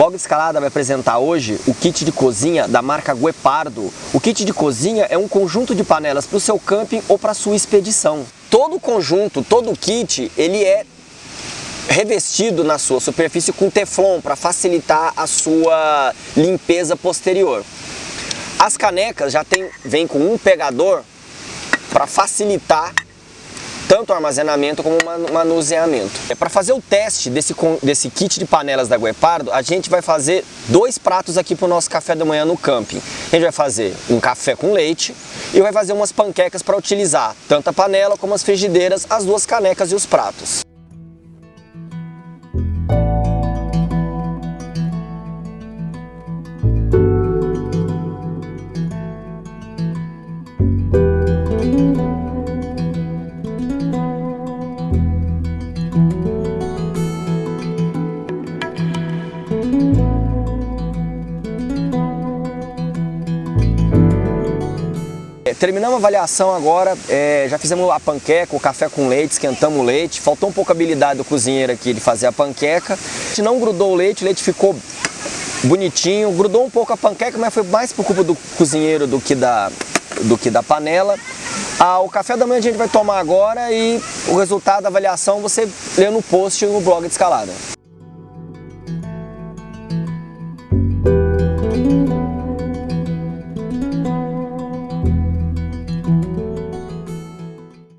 Blog Escalada vai apresentar hoje o kit de cozinha da marca Guepardo. O kit de cozinha é um conjunto de panelas para o seu camping ou para a sua expedição. Todo o conjunto, todo o kit, ele é revestido na sua superfície com teflon para facilitar a sua limpeza posterior. As canecas já tem, vem com um pegador para facilitar tanto armazenamento como manuseamento. É, Para fazer o teste desse, desse kit de panelas da Guepardo, a gente vai fazer dois pratos aqui para o nosso café da manhã no camping. A gente vai fazer um café com leite e vai fazer umas panquecas para utilizar tanto a panela como as frigideiras, as duas canecas e os pratos. É, terminamos a avaliação agora, é, já fizemos a panqueca, o café com leite, esquentamos o leite, faltou um pouco a habilidade do cozinheiro aqui de fazer a panqueca. A gente não grudou o leite, o leite ficou bonitinho, grudou um pouco a panqueca, mas foi mais por culpa do cozinheiro do que da, do que da panela. Ah, o café da manhã a gente vai tomar agora e o resultado da avaliação você lê no post no blog de escalada.